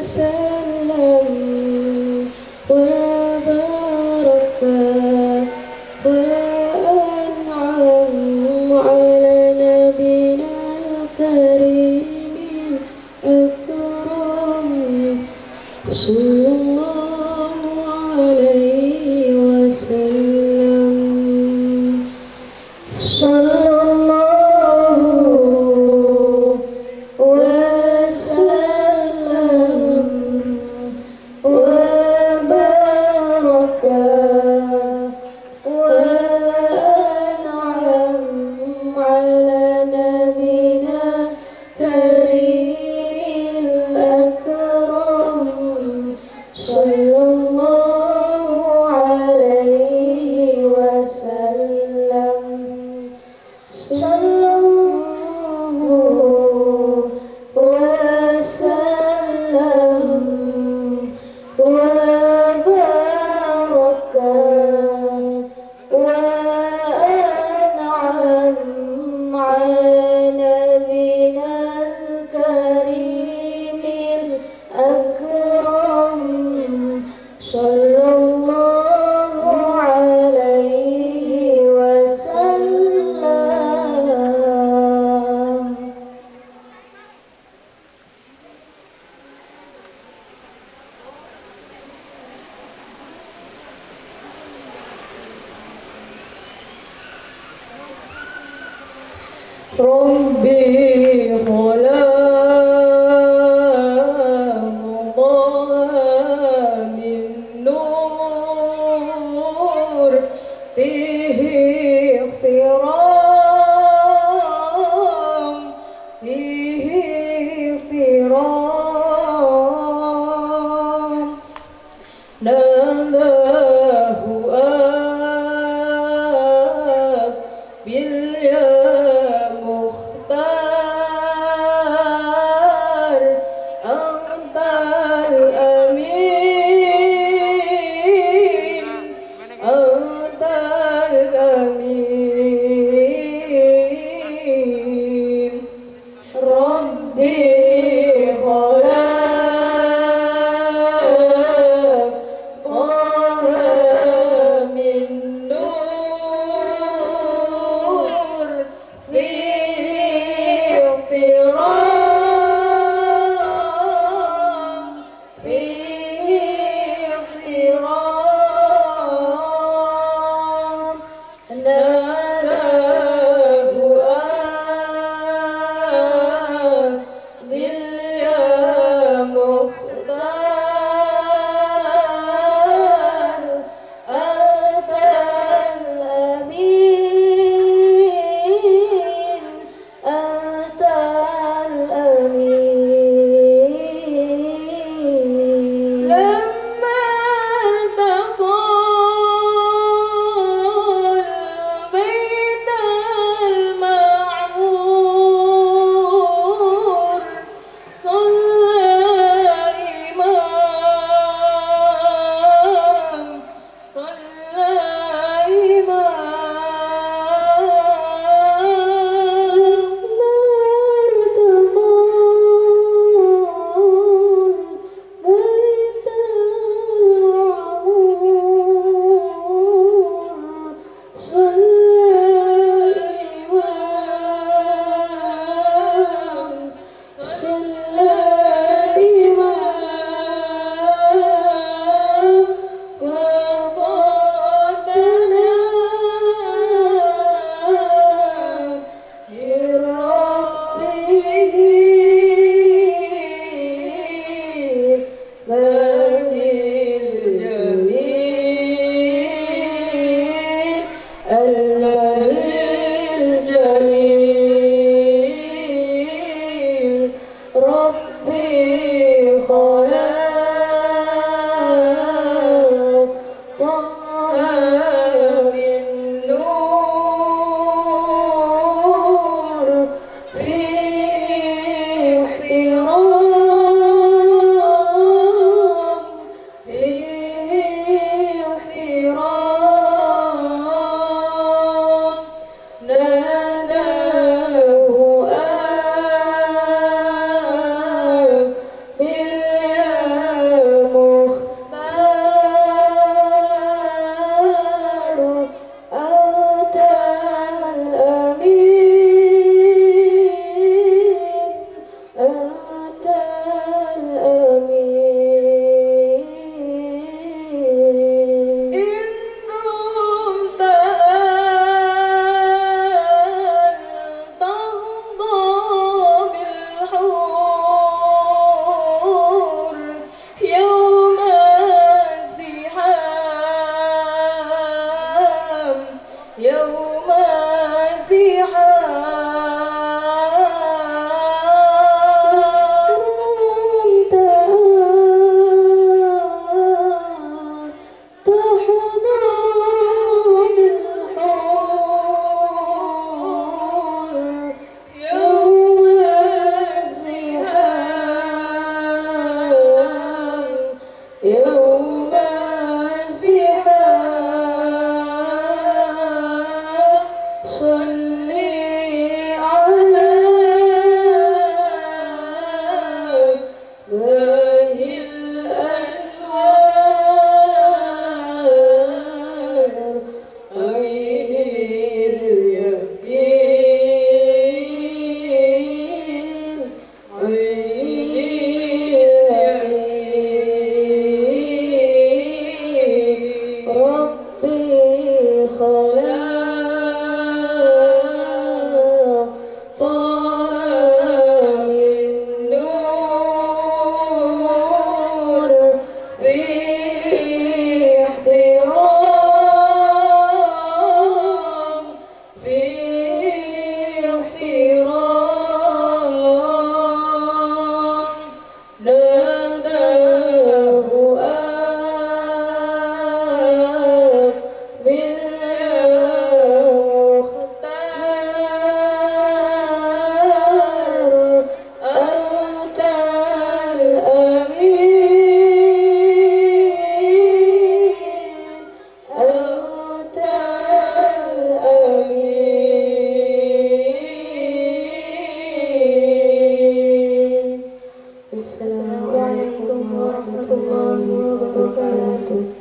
وسلم وبارك وأنعم على نبينا الكريم الأكرم. صلى الله عليه cheia. ربي خلق Blue. tempo.